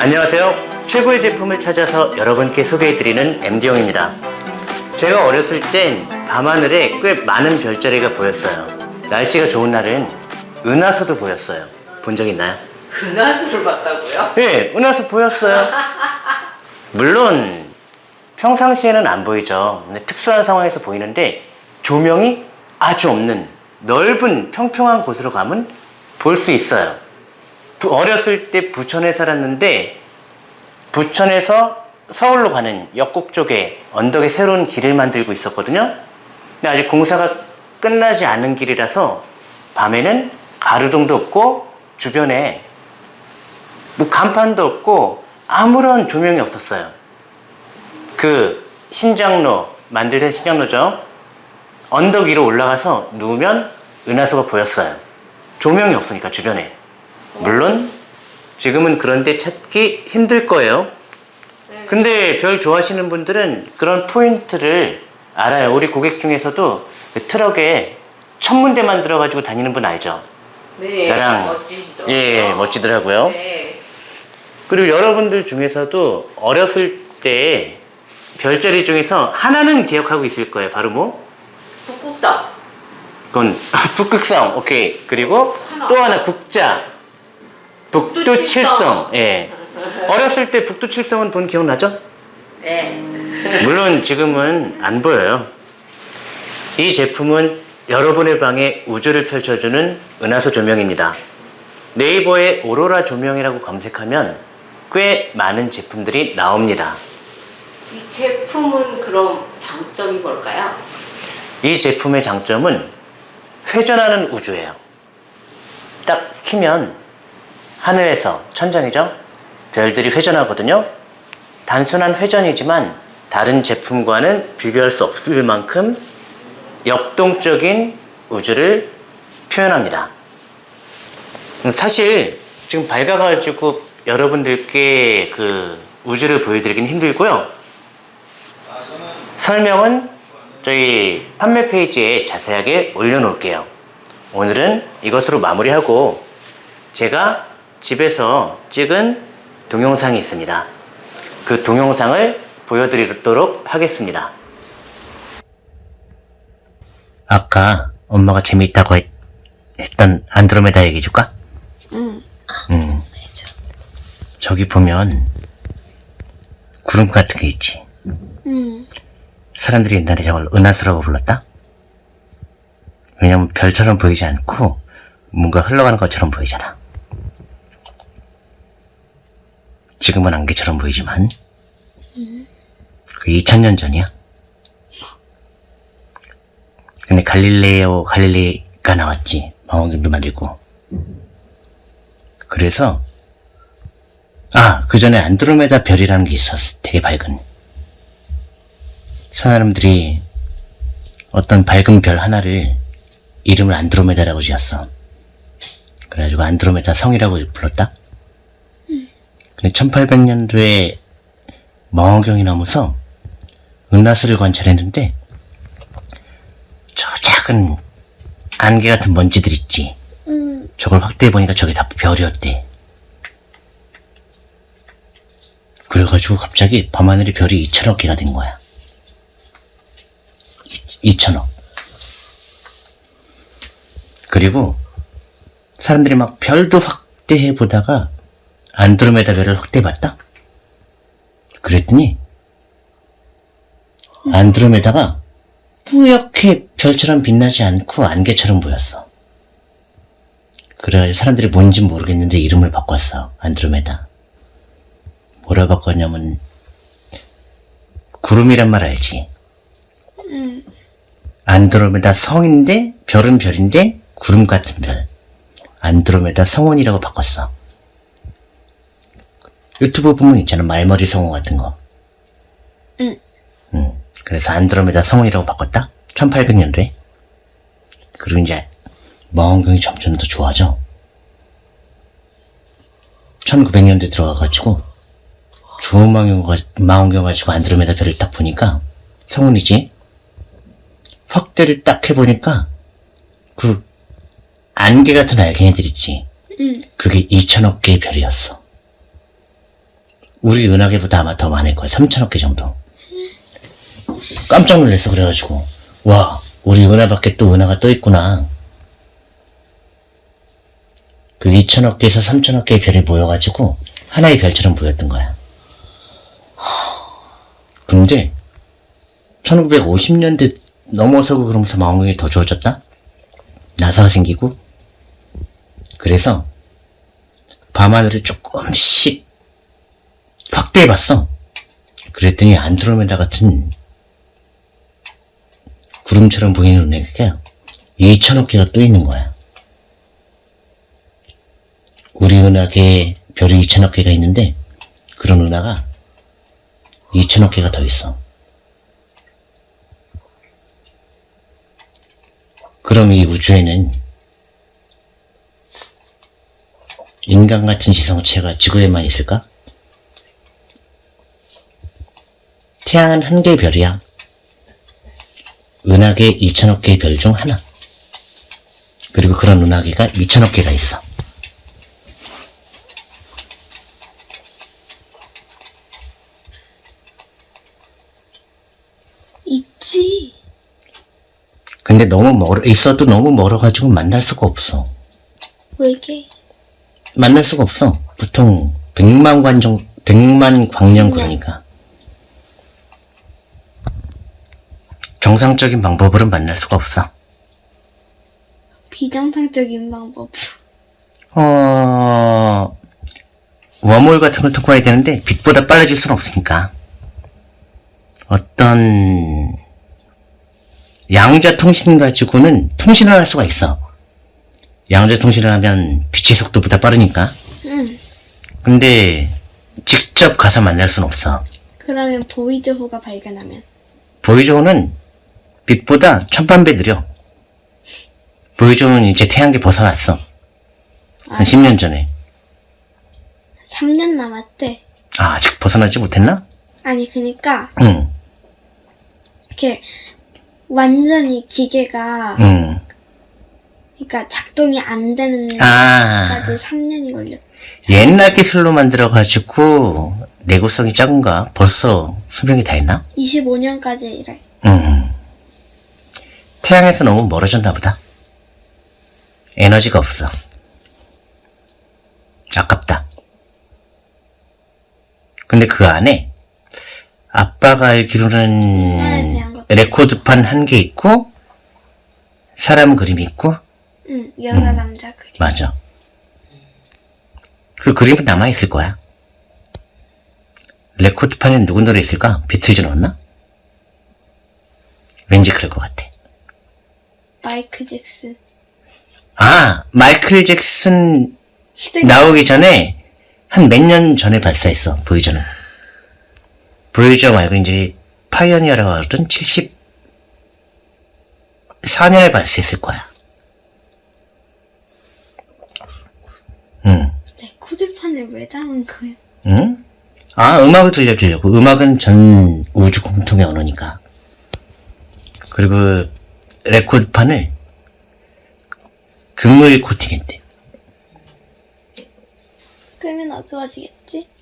안녕하세요. 최고의 제품을 찾아서 여러분께 소개해드리는 MD용입니다. 제가 어렸을 땐 밤하늘에 꽤 많은 별자리가 보였어요. 날씨가 좋은 날은 은하수도 보였어요. 본 적 있나요? 은하수를 봤다고요? 네, 은하수 보였어요. 물론 평상시에는 안 보이죠. 근데 특수한 상황에서 보이는데 조명이 아주 없는 넓은 평평한 곳으로 가면 볼 수 있어요. 부- 어렸을 때 부천에 살았는데 부천에서 서울로 가는 역곡 쪽에 언덕에 새로운 길을 만들고 있었거든요. 근데 아직 공사가 끝나지 않은 길이라서 밤에는 가로등도 없고 주변에 뭐 간판도 없고 아무런 조명이 없었어요. 그 신장로 만들 때 신장로죠. 언덕 위로 올라가서 누우면 은하수가 보였어요. 조명이 없으니까 주변에. 물론 지금은 그런데 찾기 힘들 거예요. 근데 별 좋아하시는 분들은 그런 포인트를 알아요. 우리 고객 중에서도 그 트럭에 천문대 만 들어 가지고 다니는 분 알죠? 네, 나랑 멋지시더라고요. 예 멋지더라고요. 네. 그리고 여러분들 중에서도 어렸을 때 별자리 중에서 하나는 기억하고 있을 거예요. 바로 뭐? 북극성. 그건 북극성. 오케이. 그리고 하나. 또 하나 국자. 북두칠성. 북두칠성. 예. 어렸을 때 북두칠성은 본 기억나죠? 네. 물론 지금은 안 보여요. 이 제품은 여러분의 방에 우주를 펼쳐주는 은하수 조명입니다. 네이버에 오로라 조명이라고 검색하면 꽤 많은 제품들이 나옵니다. 이 제품은 그럼 장점이 뭘까요? 이 제품의 장점은 회전하는 우주예요. 딱 키면 하늘에서 천장이죠? 별들이 회전하거든요. 단순한 회전이지만 다른 제품과는 비교할 수 없을 만큼 역동적인 우주를 표현합니다. 음, 사실 지금 밝아가지고 여러분들께 그 우주를 보여드리긴 힘들고요. 설명은 저희 판매 페이지에 자세하게 올려놓을게요. 오늘은 이것으로 마무리하고 제가 집에서 찍은 동영상이 있습니다. 그 동영상을 보여드리도록 하겠습니다. 아까 엄마가 재미있다고 했, 던 안드로메다 얘기해 줄까? 응. 응. 해줘. 저기 보면 구름 같은 게 있지. 응. 사람들이 옛날에 저걸 은하수라고 불렀다? 왜냐면 별처럼 보이지 않고 뭔가 흘러가는 것처럼 보이잖아. 지금은 안개처럼 보이지만 그 2000년 전이야. 근데 갈릴레오 갈릴레이가 나왔지. 망원경도 만들고. 그래서 아, 그 전에 안드로메다 별이라는 게 있었어. 되게 밝은. 사람들이 어떤 밝은 별 하나를 이름을 안드로메다라고 지었어. 그래가지고 안드로메다 성이라고 불렀다. 근데 1800년도에 망원경이 나오면서 은하수를 관찰했는데 저 작은 안개 같은 먼지들 있지. 저걸 확대해 보니까 저게 다 별이었대. 그래가지고 갑자기 밤하늘에 별이 2천억 개가 된 거야. 2천억. 그리고 사람들이 막 별도 확대해 보다가 안드로메다 별을 확대해 봤다? 그랬더니 안드로메다가 뿌옇게 별처럼 빛나지 않고 안개처럼 보였어. 그래가지고 사람들이 뭔지 모르겠는데 이름을 바꿨어. 안드로메다. 뭐라 바꿨냐면 구름이란 말 알지? 안드로메다 성인데 별은 별인데 구름 같은 별. 안드로메다 성원이라고 바꿨어. 유튜브 보면 있잖아 말머리 성원 같은 거. 응. 응. 그래서 안드로메다 성원이라고 바꿨다. 1800년도에. 그리고 이제 망원경이 점점 더 좋아져. 1900년대 들어가가지고 좋은 망원경, 가- 망원경 가지고 안드로메다 별을 딱 보니까 성운이지. 확대를 딱 해보니까 그 안개 같은 알갱이들 있지. 응. 그게 2천억 개의 별이었어. 우리 은하계보다 아마 더 많을 거야. 3천억 개 정도. 깜짝 놀랐어. 그래가지고 와 우리 은하 밖에 또 은하가 떠 있구나. 그 2천억 개에서 3천억 개의 별이 모여가지고 하나의 별처럼 보였던 거야. 근데 1950년대 넘어서고 그러면서 망원경이 더 좋아졌다? 나사가 생기고 그래서 밤하늘을 조금씩 확대해봤어. 그랬더니 안드로메다 같은 구름처럼 보이는 은행가 2천억 개가 또 있는 거야. 우리 은하계에 별이 2천억 개가 있는데 그런 은하가 2천억 개가 더 있어. 그럼 이 우주에는 인간 같은 지성체가 지구에만 있을까? 태양은 한 개의 별이야. 은하계 2천억 개의 별 중 하나. 그리고 그런 은하계가 2천억 개가 있어. 있지. 근데 너무 멀어, 있어도 너무 멀어가지고 만날 수가 없어. 왜게? 만날 수가 없어. 보통 100만 관정, 100만 광년 그러니까. 정상적인 방법으로 만날 수가 없어. 비정상적인 방법. 어, 웜홀 같은 걸 통과해야 되는데, 빛보다 빨라질 수는 없으니까. 어떤, 양자 통신 가지고는 통신을 할 수가 있어. 양자 통신을 하면 빛의 속도보다 빠르니까. 응. 근데, 직접 가서 만날 수는 없어. 그러면 보이저호가 발견하면 보이조는 빛보다 천만 배 느려. 보이조는 이제 태양계 벗어났어. 한 10년 전에. 3년 남았대. 아, 아직 벗어나지 못했나? 아니 그니까 응, 이렇게 완전히 기계가 응. 그러니까 작동이 안 되는 아, 까지 3년이 걸려. 옛날 기술로 만들어 가지고, 내구성이 작은가? 벌써 수명이 다 있나? 25년까지 일해. 응. 태양에서 너무 멀어졌나 보다. 에너지가 없어. 아깝다. 근데 그 안에 아빠가 알기로는 대한 것. 레코드판 한 개 있고 사람 그림이 있고 응, 여자 남자 그림. 맞아. 그 그림은 남아있을 거야. 레코드판에 누구 노래 있을까? 비틀즈 넣었나? 왠지 그럴 것 같아. 마이크 잭슨. 아, 마이클 잭슨 나오기 전에 한 몇 년 전에 발사했어, 보이저는. 보이저 말고 이제 파이어니어라고 하던 74년에 발사했을 거야. 응, 레코드판을 왜 담은 거야? 응? 아, 음악을 들려주려고. 음악은 전 우주 공통의 언어니까. 그리고 레코드판을 금물 코팅했대. 그러면 어두워지겠지? 응.